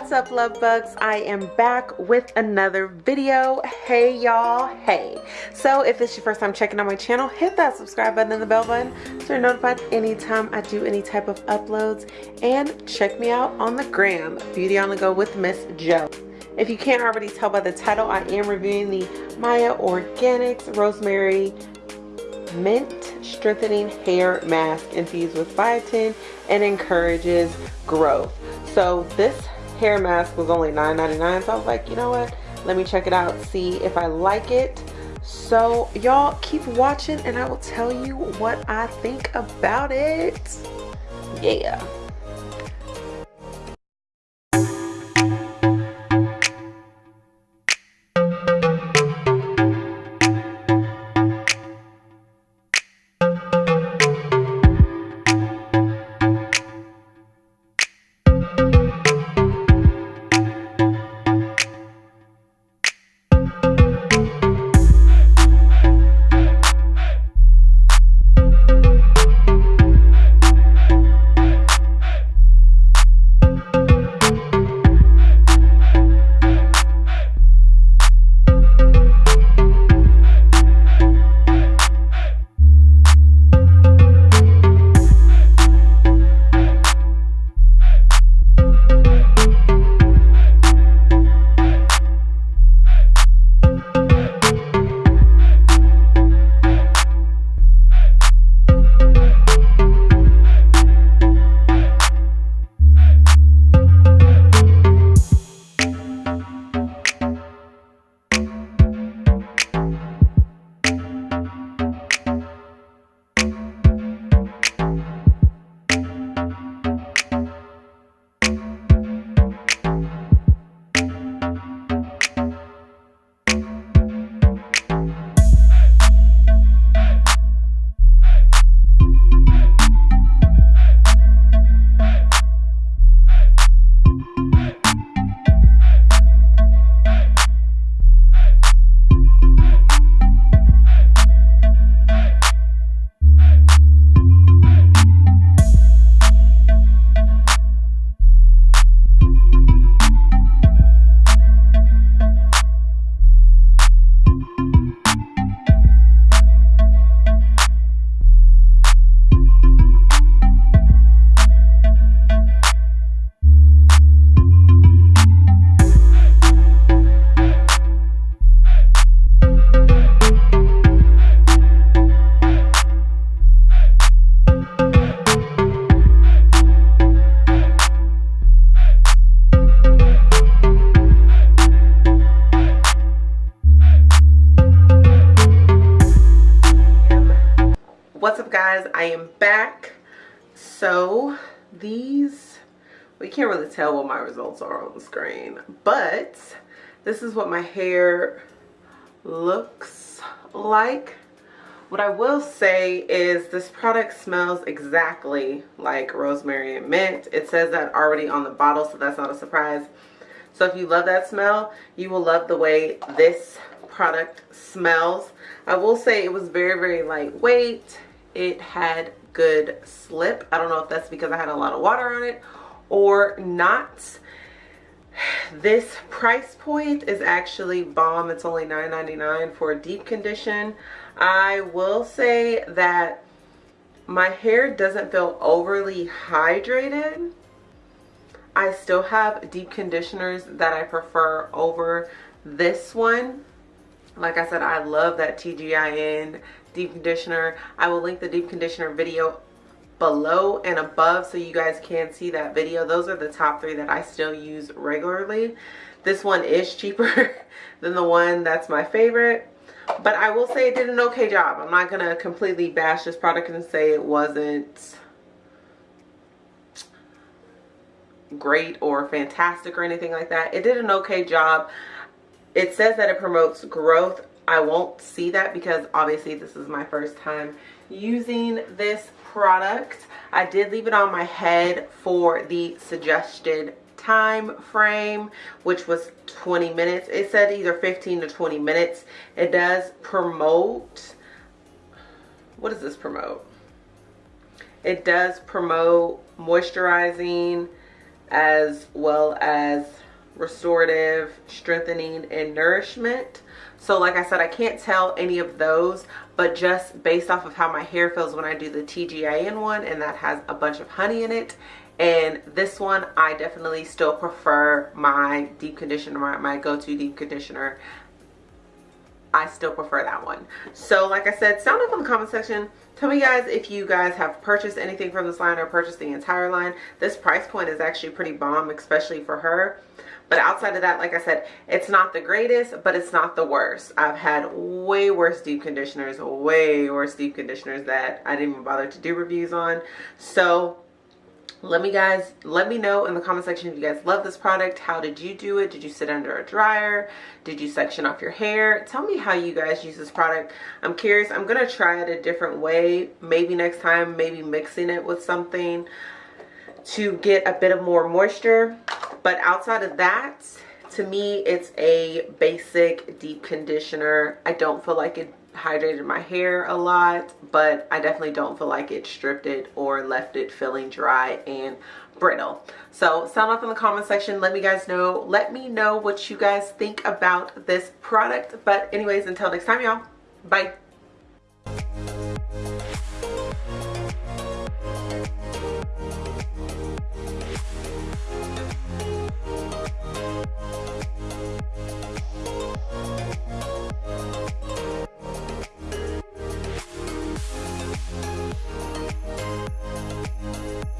what's up love bugs? I am back with another video. Hey y'all. Hey. So if this is your first time checking out my channel hit that subscribe button and the bell button so you're notified anytime i do any type of uploads. And check me out on the gram beauty on the go with miss joe if you can't already tell by the title i am reviewing the Mielle organics rosemary mint strengthening hair mask infused with biotin and encourages growth. So this hair mask was only $9.99 so I was like you know what? Let me check it out see if I like it. So y'all keep watching and I will tell you what I think about it. Yeah guys i am back. So these we can't really tell what my results are on the screen but this is what my hair looks like. What i will say is this product smells exactly like rosemary and mint. It says that already on the bottle so that's not a surprise. So if you love that smell you will love the way this product smells. I will say it was very, very lightweight it had good slip. I don't know if that's because I had a lot of water on it or not. This price point is actually bomb. It's only $9.99 for a deep condition. I will say that my hair doesn't feel overly hydrated. I still have deep conditioners that I prefer over this one. Like I said, I love that TGIN deep conditioner. I will link the deep conditioner video below and above so you guys can see that video. Those are the top three that I still use regularly. This one is cheaper than the one that's my favorite. But I will say it did an okay job. I'm not going to completely bash this product and say it wasn't great or fantastic or anything like that. It did an okay job. It says that it promotes growth I won't see that because obviously this is my first time using this product. I did leave it on my head for the suggested time frame which was 20 minutes it said either 15 to 20 minutes it does promote what does this promote it does promote moisturizing as well as restorative, strengthening, and nourishment. So like I said, I can't tell any of those, but just based off of how my hair feels when I do the TGIN one, and that has a bunch of honey in it. And this one, I definitely still prefer my deep conditioner, my, my go-to deep conditioner. I still prefer that one. So like I said, sound up in the comment section. Tell me guys if you guys have purchased anything from this line or purchased the entire line. This price point is actually pretty bomb, especially for her. But outside of that, like I said, it's not the greatest, but it's not the worst. I've had way worse deep conditioners, way worse deep conditioners that I didn't even bother to do reviews on. So let me guys let me know in the comment section if you guys love this product. How did you do it? Did you sit under a dryer? Did you section off your hair? Tell me how you guys use this product. I'm curious. I'm gonna try it a different way. Maybe next time maybe mixing it with something to get a bit of more moisture. But outside of that to me it's a basic deep conditioner. I don't feel like it hydrated my hair a lot but i definitely don't feel like it stripped it or left it feeling dry and brittle. So sound off in the comment section. Let me guys know. Let me know what you guys think about this product. But anyways until next time y'all. Bye